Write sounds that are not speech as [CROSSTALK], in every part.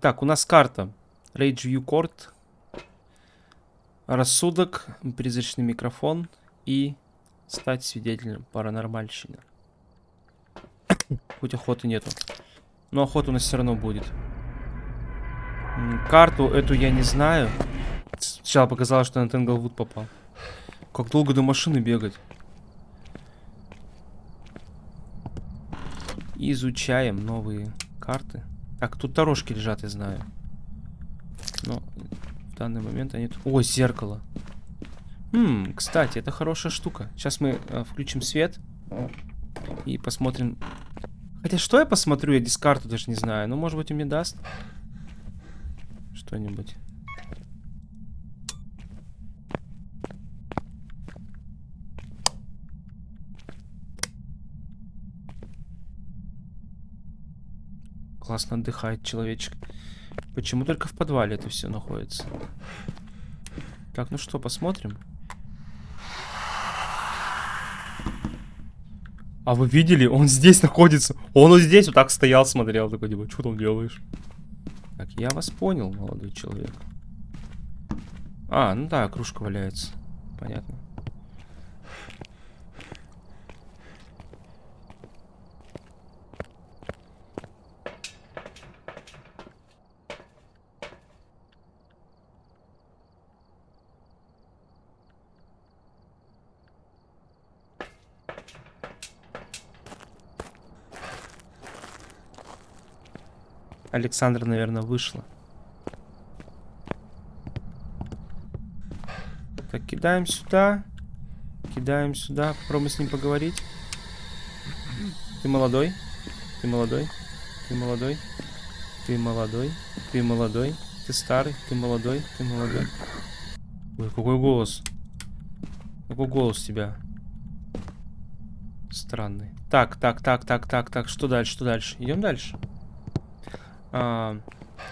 Итак, у нас карта. Rage View Court. Рассудок, призрачный микрофон и стать свидетелем паранормальщины. Хоть охоты нету. Но охота у нас все равно будет. Карту эту я не знаю. Сначала показалось, что на Тенглвуд попал. Как долго до машины бегать? Изучаем новые карты. Так, тут дорожки лежат, я знаю. Но в данный момент они... О, зеркало. Хм, кстати, это хорошая штука. Сейчас мы э, включим свет. И посмотрим... Хотя что я посмотрю? Я дискарту даже не знаю. Ну, может быть, он мне даст что-нибудь. Классно отдыхает человечек. Почему только в подвале это все находится? Так, ну что, посмотрим. А вы видели? Он здесь находится. Он вот здесь вот так стоял, смотрел. Такой, типа, что там делаешь? Так, я вас понял, молодой человек. А, ну да, кружка валяется. Понятно. Александра, наверное, вышла. Так, кидаем сюда. Кидаем сюда. Попробуем с ним поговорить. Ты молодой. Ты молодой. Ты молодой. Ты молодой. Ты молодой. Ты старый. Ты молодой. Ты молодой. Ой, какой голос. Какой голос у тебя? Странный. Так, так, так, так, так, так. Что дальше? Что дальше? Идем дальше. А,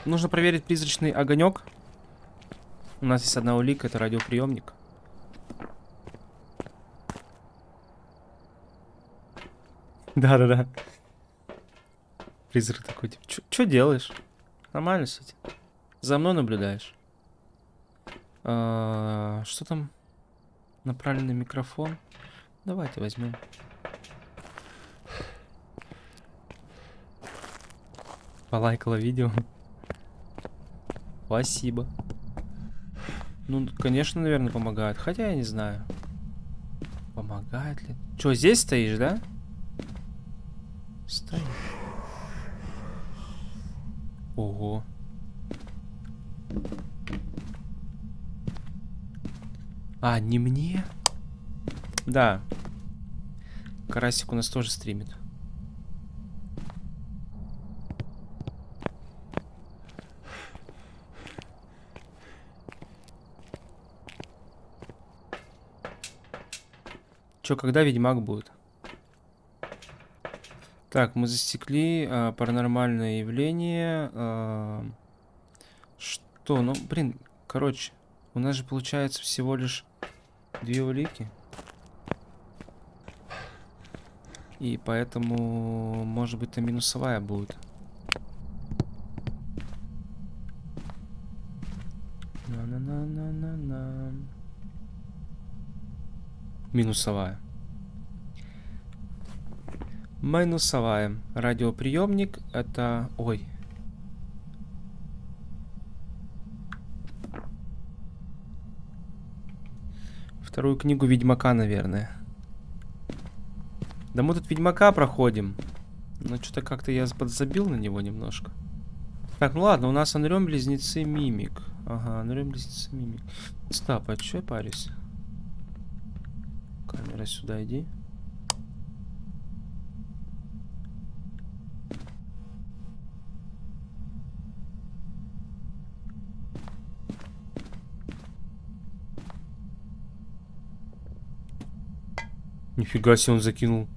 нужно проверить призрачный огонек. У нас есть одна улика, это радиоприемник. Да-да-да. Призрак такой, типа, что делаешь? Нормально, кстати. За мной наблюдаешь. А, что там? Направленный микрофон. Давайте возьмем. Полайкала видео. Спасибо. Ну, конечно, наверное, помогает. Хотя я не знаю. Помогает ли? Че, здесь стоишь, да? Стой. Ого. А, не мне? Да. Карасик у нас тоже стримит. Че, когда Ведьмак будет? Так, мы засекли а, паранормальное явление. А, что? Ну, блин, короче, у нас же получается всего лишь две улики. И поэтому, может быть, то минусовая будет. Минусовая. Минусовая. Радиоприемник это... Ой. Вторую книгу Ведьмака, наверное. Да мы тут Ведьмака проходим. Но что-то как-то я подзабил на него немножко. Так, ну ладно, у нас Анрем Близнецы Мимик. Ага, Анрем Близнецы Мимик. Стоп, а что я парюсь? Камера сюда иди. Нифига себе он закинул.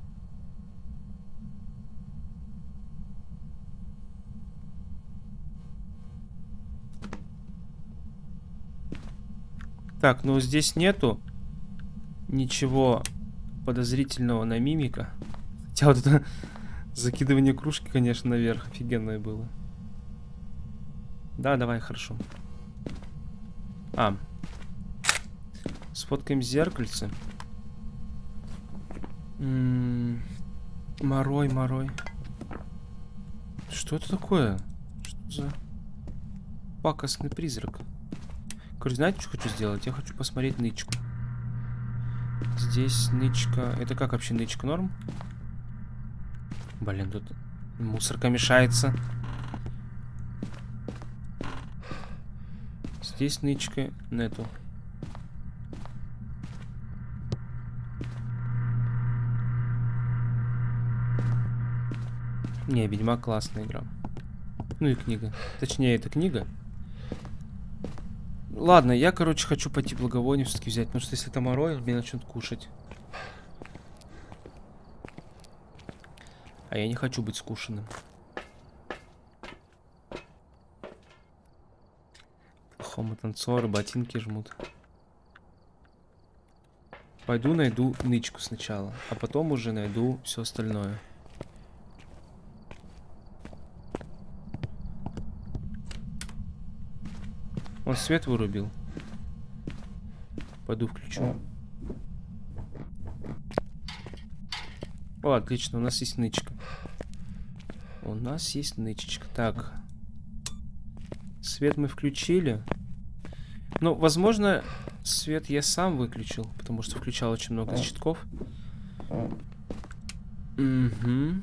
Так, ну здесь нету ничего подозрительного на мимика. Хотя вот это [LAUGHS] закидывание кружки, конечно, наверх офигенное было. Да, давай, хорошо. А. Сфоткаем зеркальце. М -м морой, морой. Что это такое? Что за пакостный призрак? Короче, знаете, что хочу сделать? Я хочу посмотреть нычку. Здесь нычка... Это как вообще нычка? Норм? Блин, тут мусорка мешается. Здесь нычка нету. Не, Ведьмак классная игра. Ну и книга. Точнее, это книга. Ладно, я, короче, хочу пойти благовоние все-таки взять, потому что если это морой, мне начнут кушать. А я не хочу быть скушенным. Плохому танцоры, ботинки жмут. Пойду найду нычку сначала, а потом уже найду все остальное. Он свет вырубил. Пойду включу. О, отлично, у нас есть нычка. У нас есть нычечка. Так. Свет мы включили. Ну, возможно, свет я сам выключил, потому что включал очень много щитков. Угу.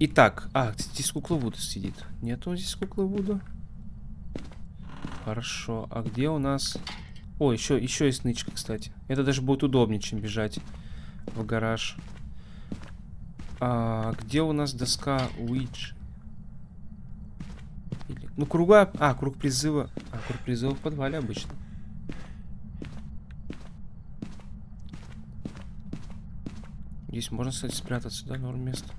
Итак, а, здесь кукла Вуда сидит. Нету здесь куклы Вуда. Хорошо, а где у нас... О, еще, еще есть нычка, кстати. Это даже будет удобнее, чем бежать в гараж. А, где у нас доска Уидж? Или... Ну, круга... А, круг призыва. А, круг призыва в подвале обычно. Здесь можно, кстати, спрятаться, да, норм место.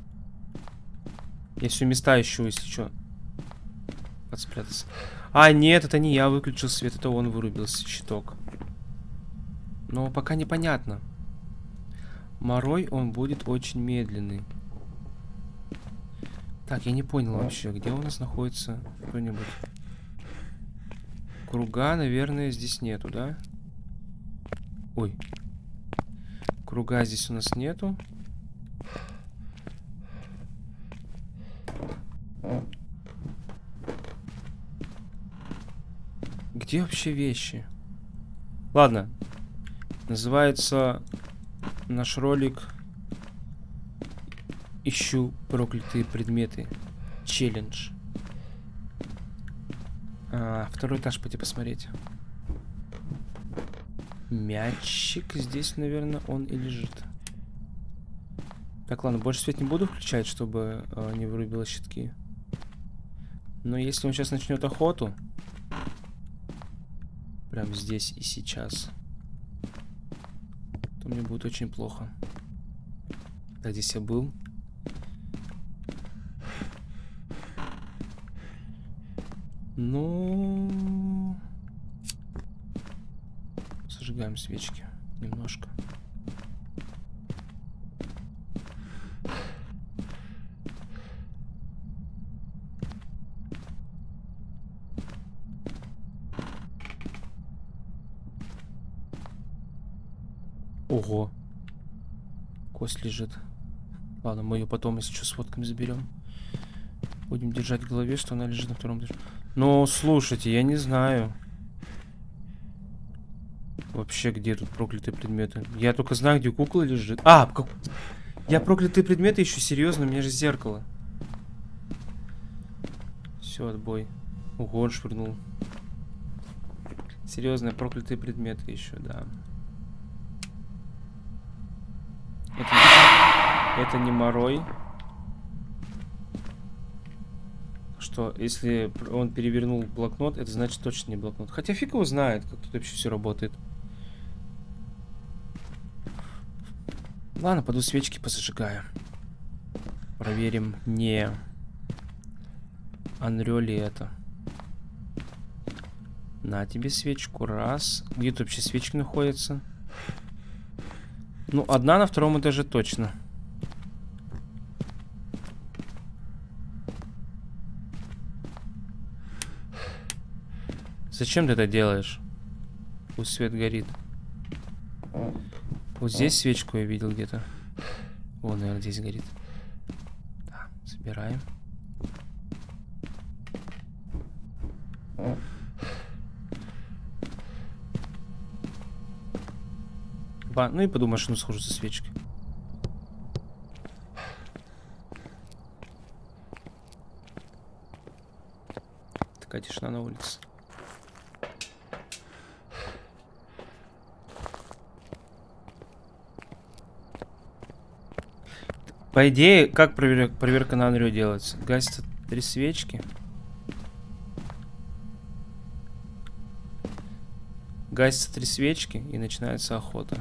Я все места ищу, если что. Подспрятаться. А, нет, это не я выключил свет, это он вырубился, щиток. Но пока непонятно. Морой, он будет очень медленный. Так, я не понял вообще, где у нас находится кто-нибудь. Круга, наверное, здесь нету, да? Ой. Круга здесь у нас нету. Где вообще вещи? Ладно. Называется наш ролик Ищу проклятые предметы. Челлендж. А, второй этаж пойти посмотреть. Мячик здесь, наверное, он и лежит. Так, ладно, больше свет не буду включать, чтобы э, не вырубило щитки. Но если он сейчас начнет охоту, прям здесь и сейчас, то мне будет очень плохо. Так, здесь я был. Ну... Зажигаем свечки немножко. Ого. Кость лежит. Ладно, мы ее потом, если что, с фотками заберем. Будем держать в голове, что она лежит на втором этаже. Но, слушайте, я не знаю. Вообще, где тут проклятые предметы? Я только знаю, где кукла лежит. А, как... Я проклятые предметы ищу, серьезно, у меня же зеркало. Все, отбой. Ого, он швырнул. Серьезно, проклятые предметы еще, да. Это, не морой. Что, если он перевернул блокнот, это значит точно не блокнот. Хотя фиг его знает, как тут вообще все работает. Ладно, пойду свечки позажигаю. Проверим, не Анрё ли это. На тебе свечку. Раз. Где тут вообще свечки находятся? Ну, одна на втором этаже точно. Зачем ты это делаешь? Пусть свет горит. Вот здесь свечку я видел где-то. О, наверное, здесь горит. Да, собираем. Ба, ну и в машину схожу со свечкой. Такая тишина на улице. По идее, как проверка, проверка на Анрю делается? Гасятся три свечки. Гасятся три свечки и начинается охота.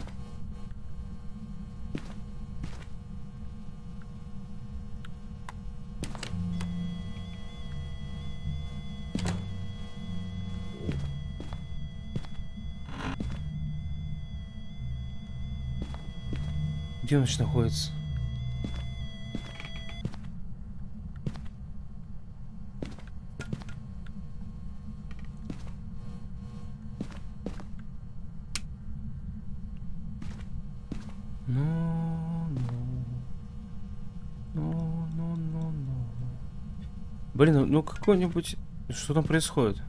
Где он находится? Ну, ну. Ну, ну, ну, ну. Блин, ну, какой-нибудь... Что там происходит?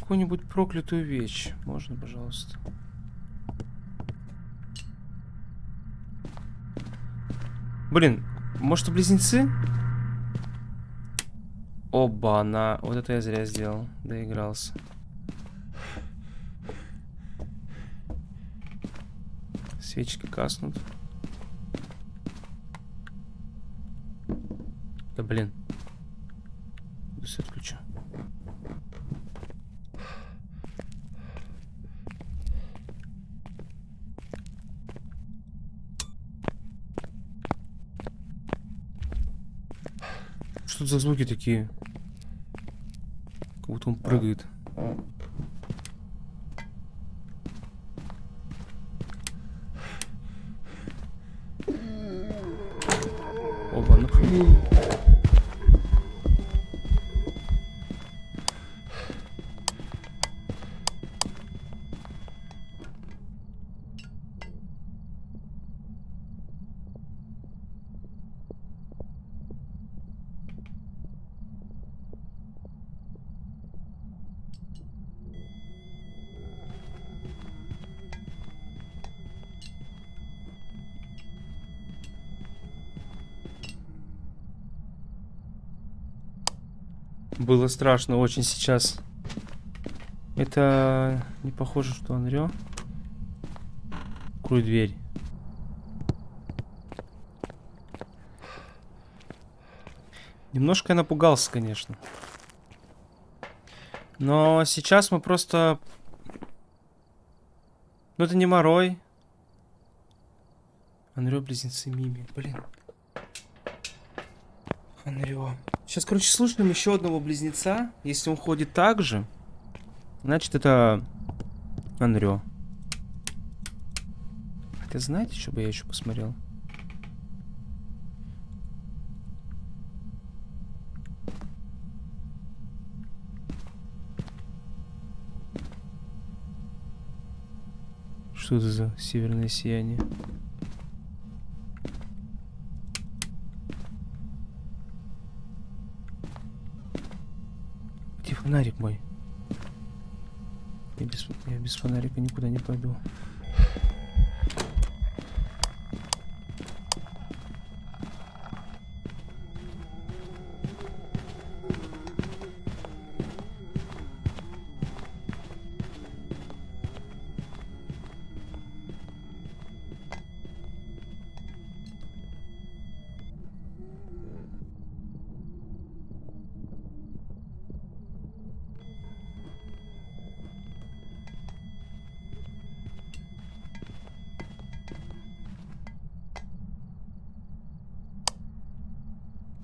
Какую-нибудь проклятую вещь. Можно, пожалуйста? Блин, может близнецы? Оба, на. Вот это я зря сделал. Доигрался. Свечки каснут. Да блин. Свет включу. Что за звуки такие? Как будто он прыгает. Mm. Было страшно очень сейчас. Это не похоже, что он рё. Открой дверь. Немножко я напугался, конечно. Но сейчас мы просто... Ну это не Морой. Анрё, близнецы Мими. Блин. Анрё. Сейчас, короче, слушаем еще одного близнеца. Если он ходит так же, значит это Анрё. Хотя знаете, что бы я еще посмотрел? Что это за северное сияние? Фонарик мой? Я без, я без фонарика никуда не пойду.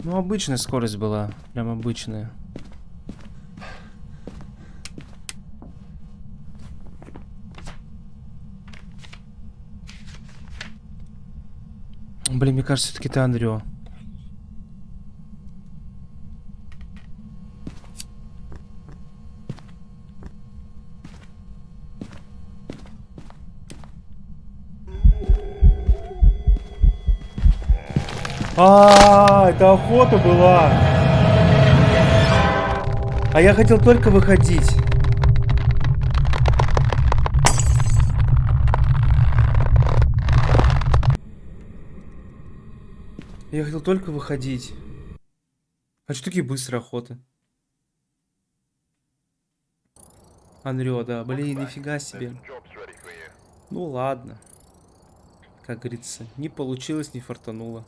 Ну, обычная скорость была. Прям обычная. Блин, мне кажется, все-таки ты Андрео. А, -а, -а! Это охота была. А я хотел только выходить. Я хотел только выходить. А что такие быстрые охоты? Анрё, да, блин, нифига себе. Ну ладно. Как говорится, не получилось, не фартануло.